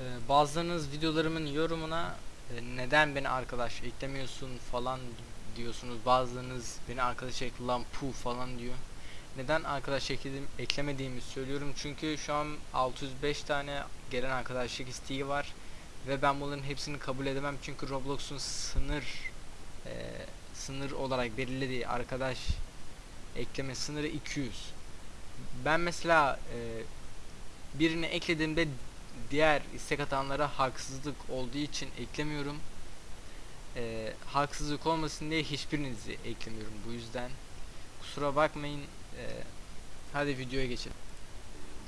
Ee, bazılarınız videolarımın yorumuna e, neden beni arkadaş eklemiyorsun falan diyorsunuz. Bazılarınız beni arkadaş ekle pu falan diyor. Neden arkadaş ekledim, eklemediğimi söylüyorum. Çünkü şu an 605 tane gelen arkadaşlık isteği var. Ve ben bunların hepsini kabul edemem. Çünkü Roblox'un sınır e, sınır olarak belirlediği arkadaş ekleme sınırı 200. Ben mesela e, birini eklediğimde diğer istek atanlara haksızlık olduğu için eklemiyorum. Ee, haksızlık olmasın diye hiçbirinizi eklemiyorum bu yüzden. Kusura bakmayın. Ee, hadi videoya geçelim.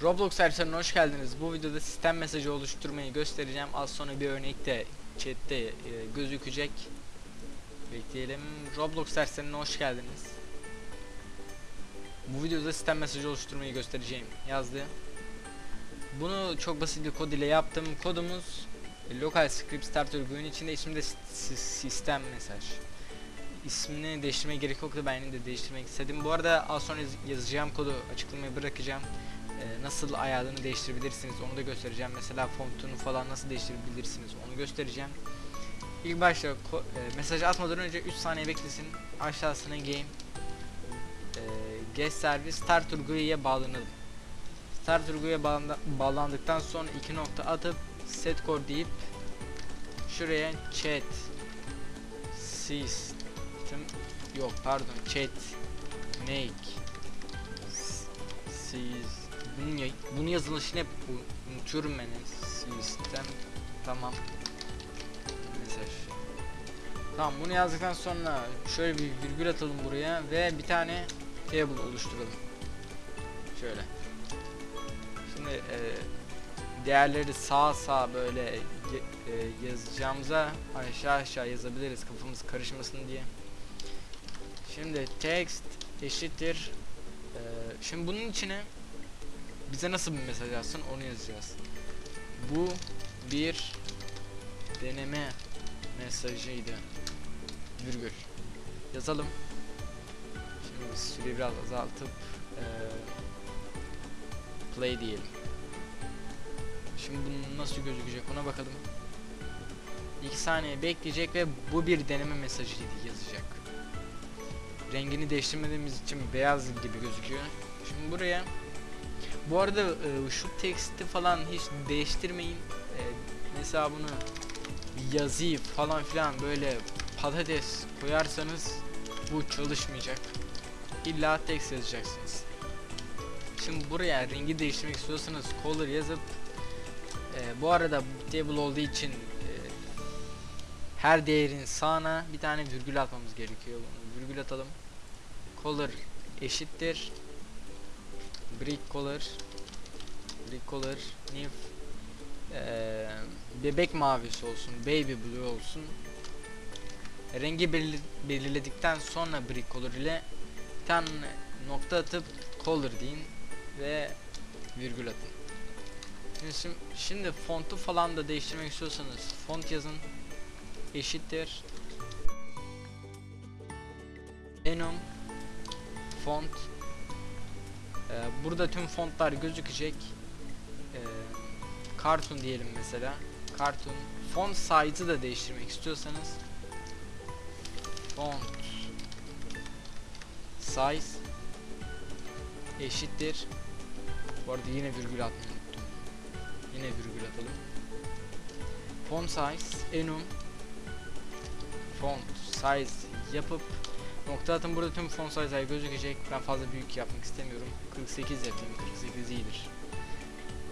Roblox servislerine hoş geldiniz. Bu videoda sistem mesajı oluşturmayı göstereceğim. Az sonra bir örnek de chatte e, gözükecek. Bekleyelim. Roblox servislerine hoş geldiniz. Bu videoda sistem mesajı oluşturmayı göstereceğim. Yazdı. Bunu çok basit bir kod ile yaptım. Kodumuz e, local script starter oyun içinde ismi de si- sistem mesaj. İsmini değiştirmeye gerek yoktu ben de değiştirmek istedim. Bu arada az sonra yaz- yazacağım kodu açıklamaya bırakacağım. Ee, nasıl ayarlarını değiştirebilirsiniz onu da göstereceğim. Mesela fontunu falan nasıl değiştirebilirsiniz onu göstereceğim. İlk başta e, mesajı atmadan önce 3 saniye beklesin. Aşağısına game e, guest servis start uyguyuya bağlanalım. Uyguyuya bağlanda- bağlandıktan sonra iki nokta atıp set core deyip şuraya chat system yok pardon chat make s- sys bunun, ya- bunun yazılışını hep unutuyorum ben. System tamam. Mesaj. Tamam bunu yazdıktan sonra şöyle bir virgül atalım buraya ve bir tane table oluşturalım. Şöyle değerleri sağ sağ böyle e, yazacağımıza aşağı aşağı yazabiliriz kafamız karışmasın diye. Şimdi text eşittir. e, şimdi bunun içine bize nasıl bir mesaj yazsın onu yazacağız. Bu bir deneme mesajıydı. Virgül. Yazalım. Şimdi süreyi biraz azaltıp e, play diyelim. Şimdi bunun nasıl gözükecek ona bakalım. 2 saniye bekleyecek ve bu bir deneme mesajıydı yazacak. Rengini değiştirmediğimiz için beyaz gibi gözüküyor. Şimdi buraya bu arada e, şu teksti falan hiç değiştirmeyin. E, mesela bunu yazıyı falan filan böyle patates koyarsanız bu çalışmayacak. İlla text yazacaksınız. Şimdi buraya rengi değiştirmek istiyorsanız color yazıp e, bu arada table olduğu için e, her değerin sağına bir tane virgül atmamız gerekiyor. Bunu virgül atalım. Color eşittir brick color brick color new e, bebek mavisi olsun baby blue olsun rengi belir- belirledikten sonra brick color ile bir tane nokta atıp color deyin ve virgül atın. Şimdi, şimdi, fontu falan da değiştirmek istiyorsanız font yazın. Eşittir. Enum font. Ee, burada tüm fontlar gözükecek. Ee, cartoon diyelim mesela. Cartoon. Font size'ı da değiştirmek istiyorsanız font size eşittir. Bu arada yine virgül unuttum yine virgül atalım. Font size enum. Font size yapıp nokta atın. Burada tüm font size'lar gözükecek. Ben fazla büyük yapmak istemiyorum. 48 yapayım. 48 iyidir.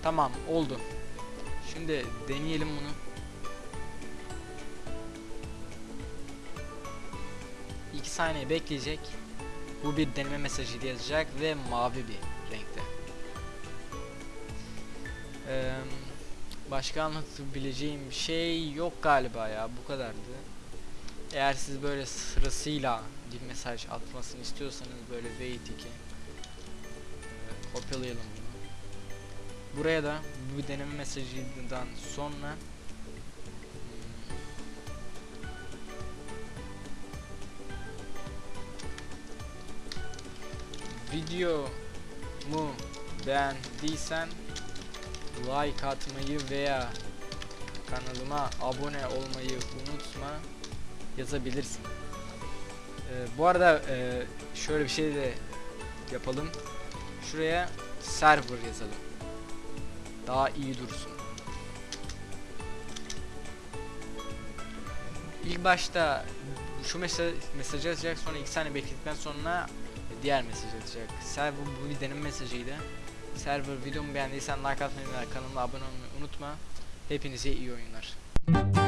Tamam oldu. Şimdi deneyelim bunu. İki saniye bekleyecek. Bu bir deneme mesajı yazacak ve mavi bir renkte. Başka anlatabileceğim şey yok galiba ya bu kadardı. Eğer siz böyle sırasıyla bir mesaj atmasını istiyorsanız böyle wait 2 eee, kopyalayalım bunu. Buraya da bu deneme mesajından sonra videomu beğendiysen like atmayı veya kanalıma abone olmayı unutma yazabilirsin. Ee, bu arada e, şöyle bir şey de yapalım. Şuraya server yazalım. Daha iyi dursun. İlk başta şu mesaj mesajı atacak sonra iki saniye bekledikten sonra diğer mesaj atacak. Server bu deneme mesajıydı. Server videomu beğendiysen like atmayı ve kanalıma abone olmayı unutma. Hepinize iyi oyunlar.